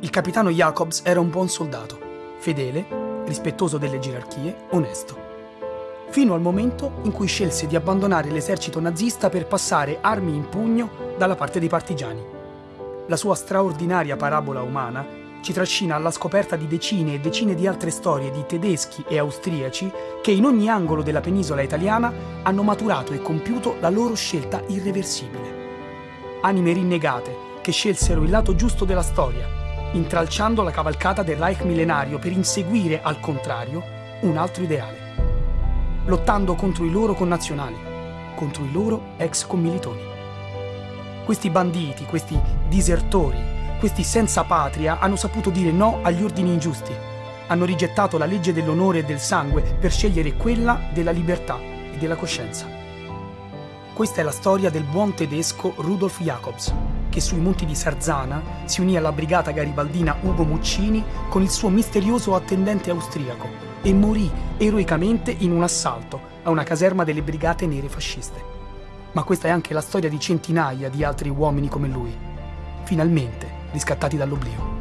Il capitano Jacobs era un buon soldato, fedele, rispettoso delle gerarchie, onesto. Fino al momento in cui scelse di abbandonare l'esercito nazista per passare armi in pugno dalla parte dei partigiani. La sua straordinaria parabola umana ci trascina alla scoperta di decine e decine di altre storie di tedeschi e austriaci che in ogni angolo della penisola italiana hanno maturato e compiuto la loro scelta irreversibile. Anime rinnegate che scelsero il lato giusto della storia, intralciando la cavalcata del Reich millenario per inseguire, al contrario, un altro ideale. Lottando contro i loro connazionali, contro i loro ex commilitoni. Questi banditi, questi disertori, questi senza patria hanno saputo dire no agli ordini ingiusti. Hanno rigettato la legge dell'onore e del sangue per scegliere quella della libertà e della coscienza. Questa è la storia del buon tedesco Rudolf Jacobs, che sui monti di Sarzana si unì alla brigata garibaldina Ugo Muccini con il suo misterioso attendente austriaco e morì eroicamente in un assalto a una caserma delle brigate nere fasciste. Ma questa è anche la storia di centinaia di altri uomini come lui. Finalmente, riscattati dall'oblio.